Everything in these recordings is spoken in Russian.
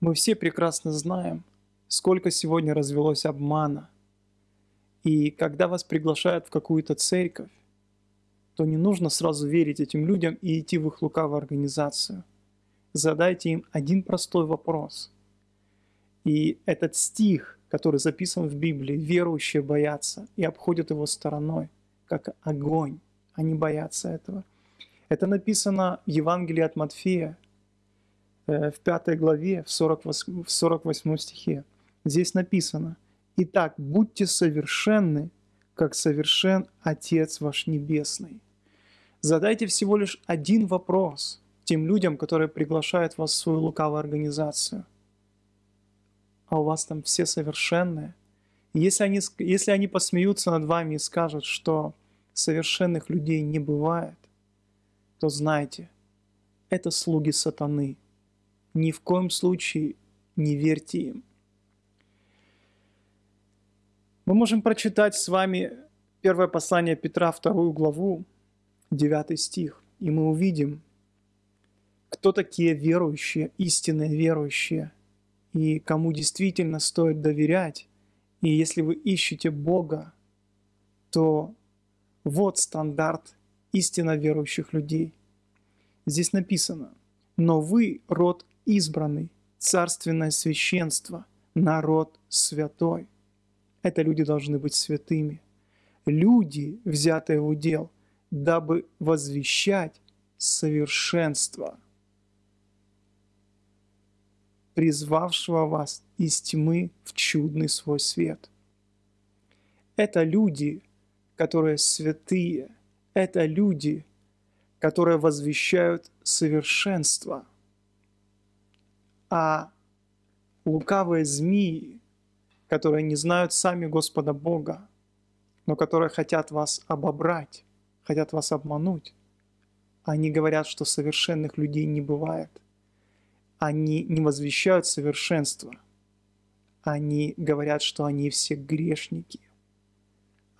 Мы все прекрасно знаем, сколько сегодня развелось обмана. И когда вас приглашают в какую-то церковь, то не нужно сразу верить этим людям и идти в их лукавую организацию. Задайте им один простой вопрос. И этот стих, который записан в Библии, верующие боятся и обходят его стороной, как огонь. Они боятся этого. Это написано в Евангелии от Матфея, в пятой главе, в 48, в 48 стихе. Здесь написано, «Итак, будьте совершенны, как совершен Отец ваш Небесный». Задайте всего лишь один вопрос тем людям, которые приглашают вас в свою лукавую организацию. А у вас там все совершенные. Если они, если они посмеются над вами и скажут, что совершенных людей не бывает, то знайте, это слуги сатаны. Ни в коем случае не верьте им. Мы можем прочитать с вами первое послание Петра, вторую главу, 9 стих, и мы увидим, кто такие верующие, истинные верующие, и кому действительно стоит доверять. И если вы ищете Бога, то вот стандарт истинно верующих людей. Здесь написано, но вы род избранный, царственное священство, народ святой. Это люди должны быть святыми. Люди, взятые в удел, дабы возвещать совершенство, призвавшего вас из тьмы в чудный свой свет. Это люди, которые святые, это люди, которые возвещают совершенство. А лукавые змеи, которые не знают сами Господа Бога, но которые хотят вас обобрать, хотят вас обмануть. Они говорят, что совершенных людей не бывает. Они не возвещают совершенство. Они говорят, что они все грешники.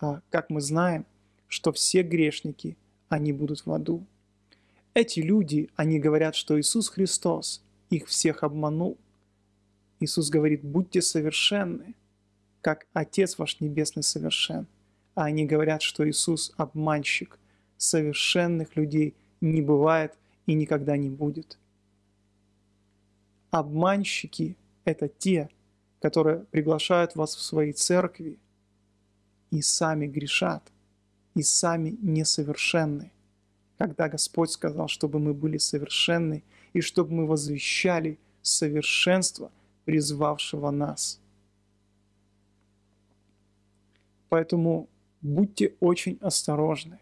А как мы знаем, что все грешники, они будут в аду. Эти люди, они говорят, что Иисус Христос их всех обманул. Иисус говорит, будьте совершенны, как Отец ваш Небесный совершен а они говорят, что Иисус обманщик. Совершенных людей не бывает и никогда не будет. Обманщики – это те, которые приглашают вас в свои церкви и сами грешат, и сами несовершенны. Когда Господь сказал, чтобы мы были совершенны и чтобы мы возвещали совершенство, призвавшего нас. Поэтому будьте очень осторожны.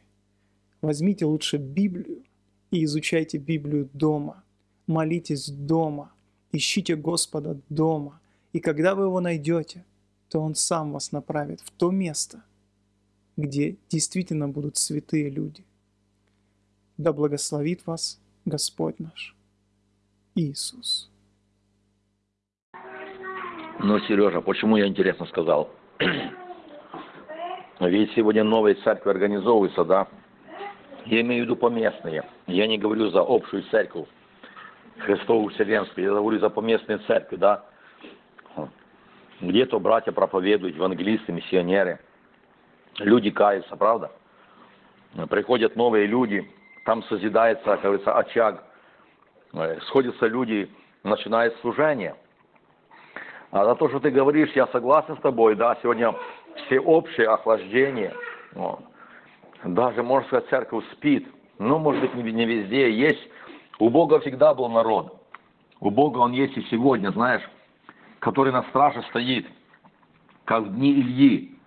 Возьмите лучше Библию и изучайте Библию дома. Молитесь дома, ищите Господа дома. И когда вы его найдете, то Он сам вас направит в то место, где действительно будут святые люди. Да благословит вас Господь наш Иисус. Ну, Сережа, почему я интересно сказал? Ведь сегодня новые церкви организовываются, да. Я имею в виду поместные. Я не говорю за общую церковь, Христовую Вселенскую, я говорю за поместные церкви, да. Где-то братья проповедуют, евангелисты, миссионеры. Люди каются, правда? Приходят новые люди, там созидается, как говорится, очаг. Сходятся люди, начинает служение. А за то, что ты говоришь, я согласен с тобой, да, сегодня всеобщее охлаждение. Вот. Даже, можно сказать, церковь спит. Ну, может быть, не везде есть. У Бога всегда был народ. У Бога он есть и сегодня, знаешь, который на страже стоит, как в дни Ильи.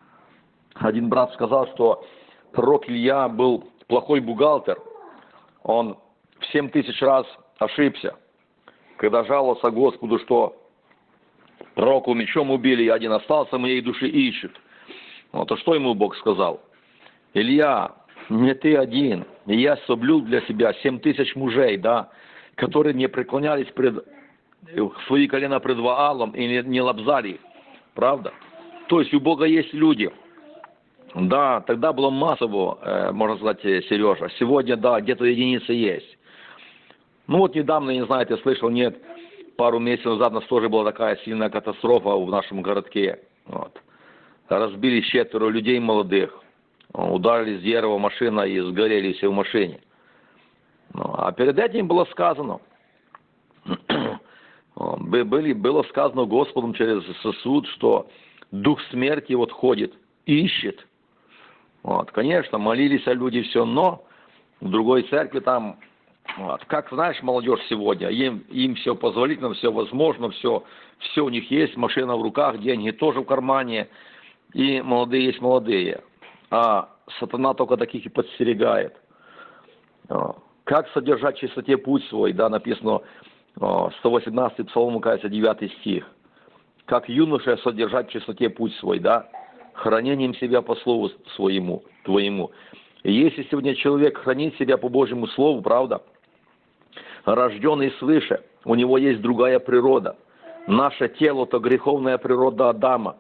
Один брат сказал, что пророк Илья был плохой бухгалтер. Он в семь тысяч раз ошибся, когда жаловался Господу, что пророку мечом убили, и один остался, моей души ищет. Вот, а что ему Бог сказал? Илья, не ты один, и я соблюл для себя семь тысяч мужей, да, которые не преклонялись пред свои колена пред Ваалом и не, не лобзали Правда? То есть у Бога есть люди. Да, тогда было массово, э, можно сказать, э, Сережа. Сегодня, да, где-то единицы есть. Ну вот недавно, не знаю, ты слышал, нет, пару месяцев назад у нас тоже была такая сильная катастрофа в нашем городке. Вот. Разбили четверо людей молодых. Ударили с дерева машина и сгорели все в машине. Ну, а перед этим было сказано, были, было сказано Господом через сосуд, что дух смерти вот ходит, ищет. Вот, конечно, молились о люди все, но в другой церкви там, вот, как знаешь, молодежь сегодня, им, им все позволительно, все возможно, все, все у них есть, машина в руках, деньги тоже в кармане, и молодые есть молодые. А сатана только таких и подстерегает. Как содержать чистоте путь свой, да, написано 118 Псалом, кажется, 9 стих. Как юноша содержать в чистоте путь свой, да, хранением себя по слову своему, твоему. И если сегодня человек хранит себя по Божьему Слову, правда, рожденный свыше, у него есть другая природа. Наше тело – то греховная природа Адама.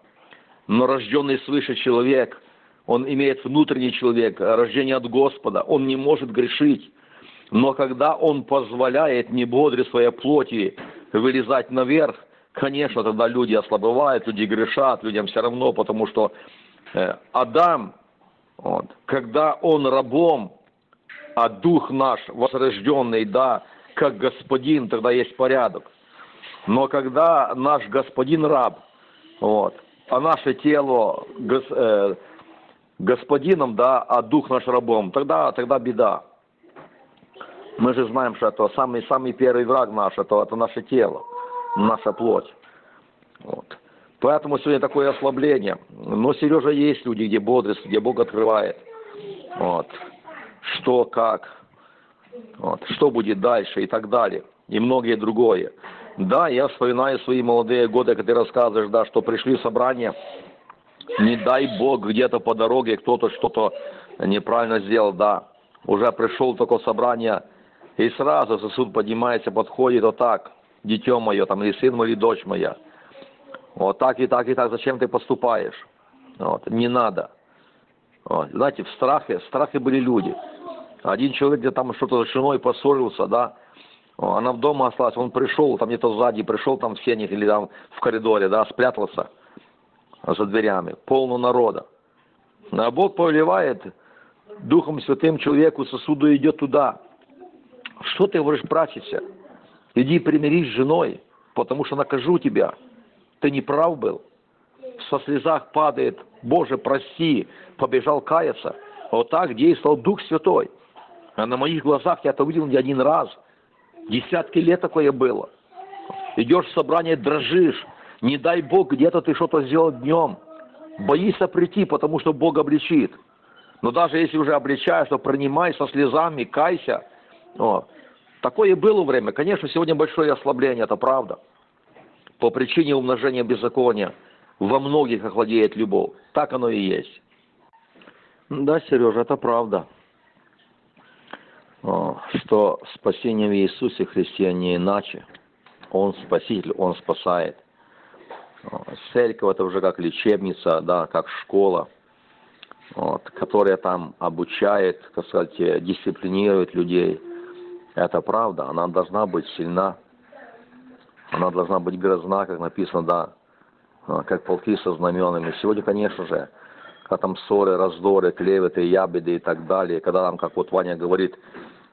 Но рожденный свыше человек, он имеет внутренний человек, рождение от Господа, он не может грешить. Но когда он позволяет не бодре своей плоти вылезать наверх, конечно, тогда люди ослабевают, люди грешат, людям все равно, потому что э, Адам, вот, когда он рабом, а дух наш возрожденный, да, как господин, тогда есть порядок. Но когда наш господин раб, вот, а наше тело гос, э, господином, да, а дух наш рабом, тогда, тогда беда. Мы же знаем, что это самый, самый первый враг наш, это, это наше тело, наша плоть. Вот. Поэтому сегодня такое ослабление. Но, Сережа, есть люди, где бодрость, где Бог открывает. Вот. Что, как, вот. что будет дальше и так далее. И многие другое. Да, я вспоминаю свои молодые годы, когда ты рассказываешь, да, что пришли в собрание, не дай Бог, где-то по дороге кто-то что-то неправильно сделал, да. Уже пришел только собрание, и сразу сосуд поднимается, подходит вот так, дитё мое, там, или сын мой, или дочь моя. Вот так и так и так, зачем ты поступаешь? Вот, не надо. Вот, знаете, в страхе, в страхе были люди. Один человек где там что-то с женой поссорился, да, она в дома осталась, он пришел, там где-то сзади, пришел там в сенях или там в коридоре, да, спрятался за дверями, полно народа. А Бог повелевает Духом Святым человеку сосуду идет туда, что ты говоришь, прачься? Иди примирись с женой, потому что накажу тебя. Ты не прав был. Со слезах падает, Боже, прости, побежал каяться. Вот так действовал Дух Святой. А на моих глазах я это увидел не один раз. Десятки лет такое было. Идешь в собрание, дрожишь. Не дай Бог, где-то ты что-то сделал днем. Боишься прийти, потому что Бог обличит. Но даже если уже обличаешь, то принимай со слезами, кайся – о, такое было время. Конечно, сегодня большое ослабление, это правда. По причине умножения беззакония во многих охладеет любовь. Так оно и есть. Да, Сережа, это правда. Что спасение в Иисусе Христе не иначе. Он спаситель, Он спасает. Церковь это уже как лечебница, да, как школа, вот, которая там обучает, так сказать, дисциплинирует людей – это правда, она должна быть сильна, она должна быть грозна, как написано, да, а, как полки со знаменами. Сегодня, конечно же, когда там ссоры, раздоры, клеветы, ябеды и так далее, когда там, как вот Ваня говорит,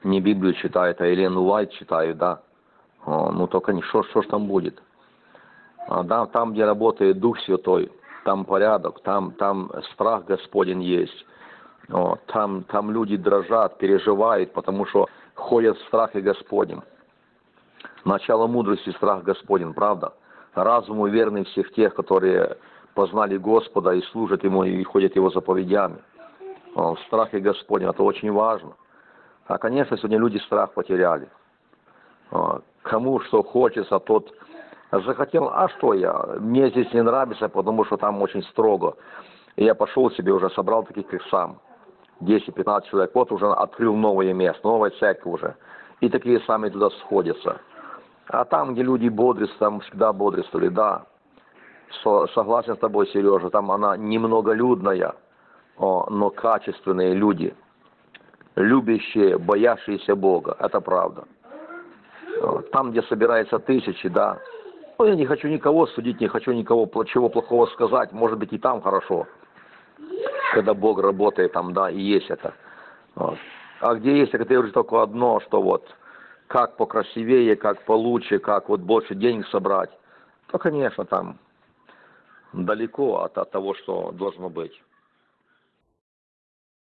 не Библию читает, а Елену Уайт читают, да, а, ну только не что, что ж там будет. А, да, там, где работает Дух Святой, там порядок, там, там страх Господень есть. Там, там люди дрожат, переживают, потому что ходят в страхе Господнем. Начало мудрости – страх Господень, правда? Разуму верны всех тех, которые познали Господа и служат Ему и ходят Его заповедями. В страхе Господень – это очень важно. А, конечно, сегодня люди страх потеряли. Кому что хочется, тот захотел, а что я, мне здесь не нравится, потому что там очень строго. И я пошел себе уже, собрал таких, как сам. 10-15 человек, вот уже открыл новое место, новая церковь уже. И такие сами туда сходятся. А там, где люди бодрятся, там всегда бодрствовали, да. Согласен с тобой, Сережа, там она немноголюдная, но качественные люди, любящие, боящиеся Бога, это правда. Там, где собирается тысячи, да. Ну, я не хочу никого судить, не хочу никого чего плохого сказать. Может быть, и там хорошо. Когда Бог работает там, да, и есть это. Вот. А где есть, я говорю только одно, что вот как покрасивее, как получше, как вот больше денег собрать, то, конечно, там далеко от, от того, что должно быть.